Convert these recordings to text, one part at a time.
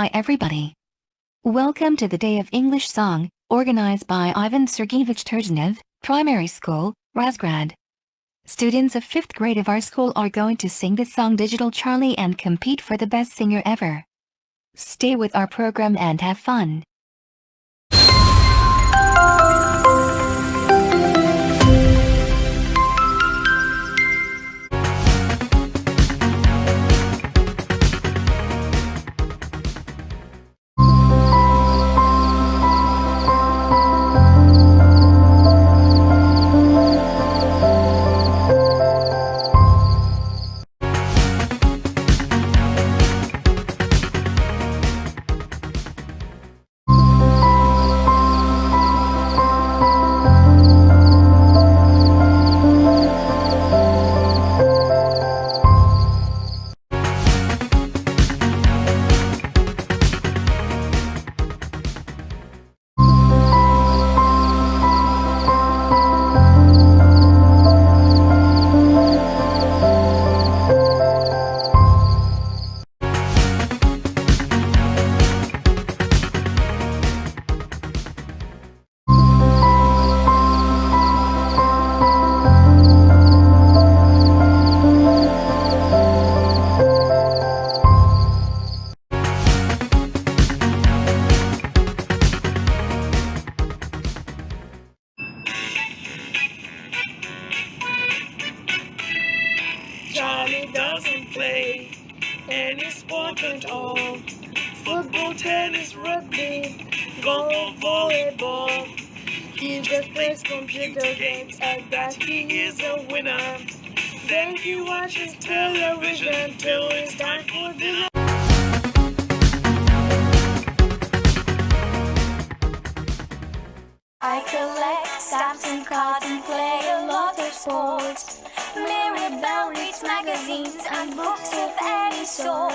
Hi everybody. Welcome to the Day of English Song, organized by Ivan Sergeyevich Turgenev, Primary School, Razgrad. Students of 5th grade of our school are going to sing the song Digital Charlie and compete for the best singer ever. Stay with our program and have fun. Charlie doesn't play any sport at all. Football, tennis, rugby, golf, volleyball. He just plays computer games and that he is a winner. Then he watches television till it's time for dinner. I collect stamps and cards and play a lot of sports. And books of any sort.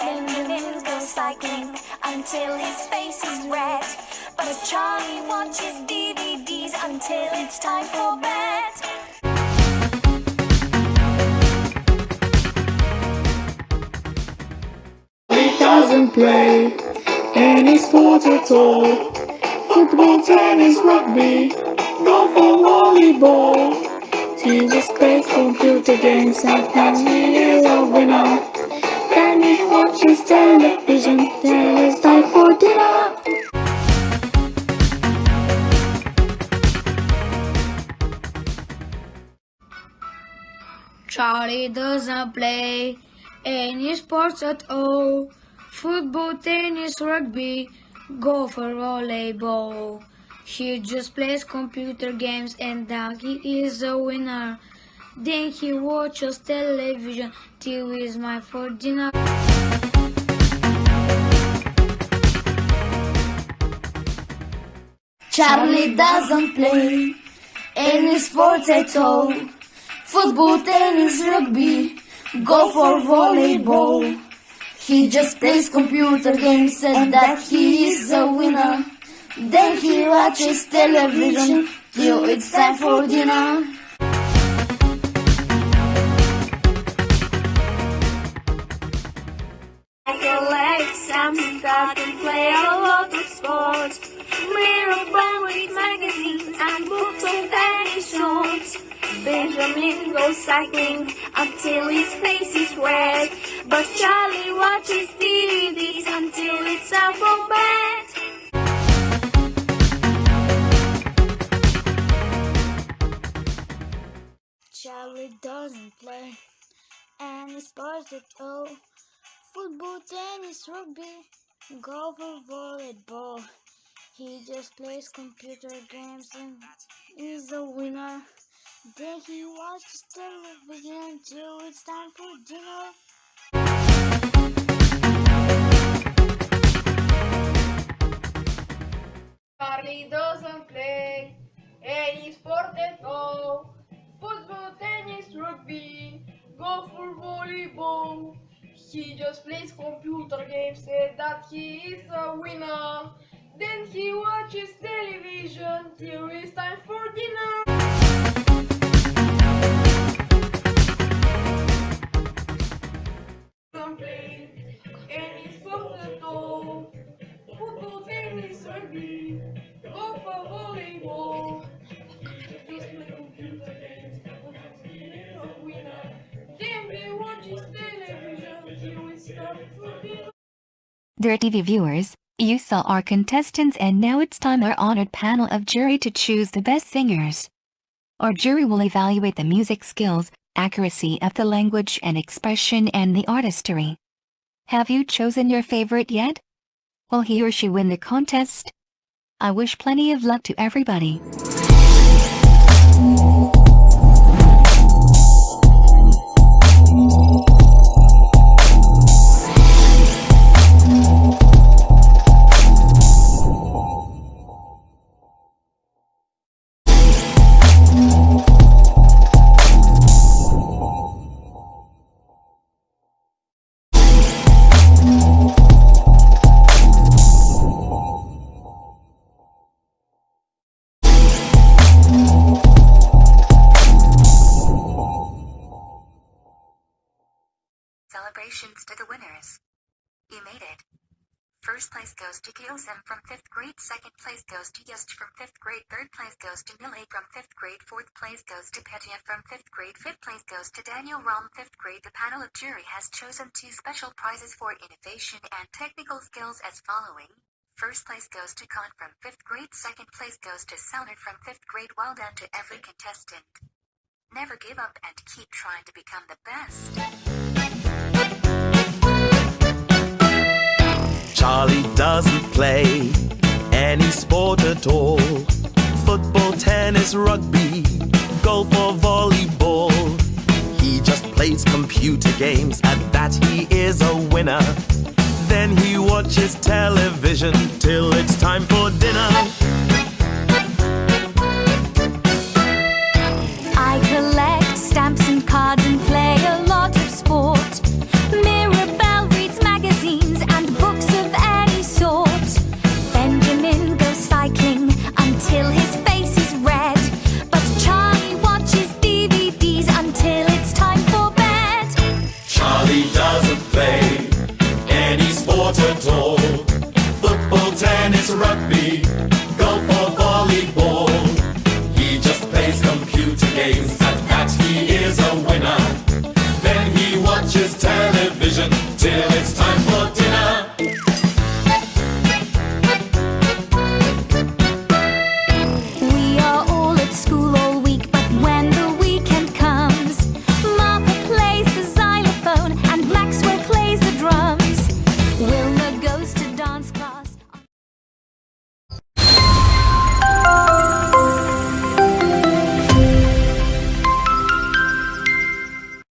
Benjamin goes cycling until his face is red. But Charlie watches DVDs until it's time for bed. He doesn't play any sport at all. Football, tennis, rugby, golf or volleyball. Just plays computer games then he is a winner. Then he watches television, then it's time for dinner. Charlie doesn't play any sports at all. Football, tennis, rugby, golf or volleyball. He just plays computer games and that he is a winner. Then he watches television till he's my for dinner. Charlie doesn't play any sports at all. Football, tennis, rugby, golf or volleyball. He just plays computer games and that he is a winner. Then he watches television till it's time for dinner. Collect some stuff and play a lot of sports. Mirror reads magazines and books of any sort. Benjamin goes cycling until his face is red. But Charlie watches DVDs until it's time Charlie doesn't play any sports at all. Football, tennis, rugby, golf or volleyball. He just plays computer games and is a winner. Then he watches television until it's time for dinner. Charlie doesn't play any sport at all. Football, tennis, rugby, golf or volleyball. He just plays computer games and that he is a winner. Then he watches television till it's time for dinner. Dear TV viewers, you saw our contestants and now it's time our honored panel of jury to choose the best singers. Our jury will evaluate the music skills, accuracy of the language and expression and the artistry. Have you chosen your favorite yet? Will he or she win the contest? I wish plenty of luck to everybody. Celebrations to the winners. You made it. First place goes to Kyosim from 5th grade, second place goes to Yust from 5th grade, third place goes to Milay from 5th grade, fourth place goes to Petya from 5th grade, fifth place goes to Daniel Rom 5th grade. The panel of jury has chosen two special prizes for innovation and technical skills as following. First place goes to Khan from 5th grade, second place goes to Sounded from 5th grade. Well done to every contestant. Never give up and keep trying to become the best. Charlie doesn't play any sport at all. Football, tennis, rugby, golf or volleyball. He just plays computer games, at that he is a winner. Then he watches television till it's time for dinner.